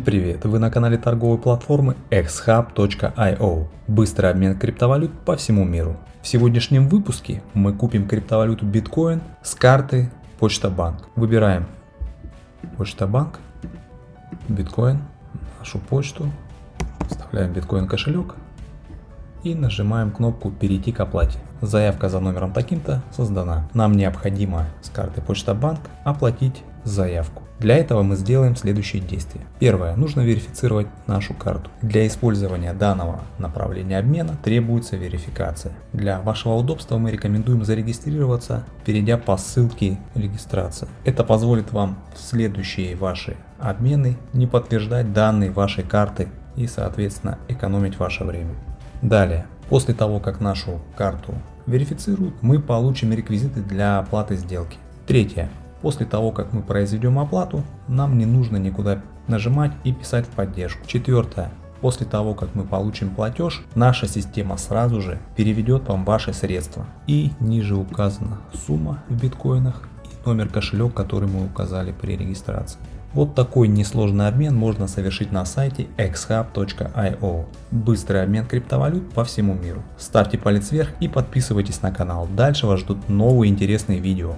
привет! Вы на канале торговой платформы xhub.io. Быстрый обмен криптовалют по всему миру. В сегодняшнем выпуске мы купим криптовалюту биткоин с карты Почта Банк. Выбираем Почта Банк, биткоин, нашу почту, вставляем биткоин кошелек и нажимаем кнопку перейти к оплате. Заявка за номером таким-то создана. Нам необходимо с карты Почта Банк оплатить заявку. Для этого мы сделаем следующие действия. Первое. Нужно верифицировать нашу карту. Для использования данного направления обмена требуется верификация. Для вашего удобства мы рекомендуем зарегистрироваться, перейдя по ссылке регистрация. Это позволит вам в следующие ваши обмены не подтверждать данные вашей карты и соответственно экономить ваше время. Далее, после того как нашу карту верифицируют, мы получим реквизиты для оплаты сделки. Третье. После того, как мы произведем оплату, нам не нужно никуда нажимать и писать в поддержку. Четвертое. После того, как мы получим платеж, наша система сразу же переведет вам ваши средства. И ниже указана сумма в биткоинах и номер кошелек, который мы указали при регистрации. Вот такой несложный обмен можно совершить на сайте xhub.io. Быстрый обмен криптовалют по всему миру. Ставьте палец вверх и подписывайтесь на канал. Дальше вас ждут новые интересные видео.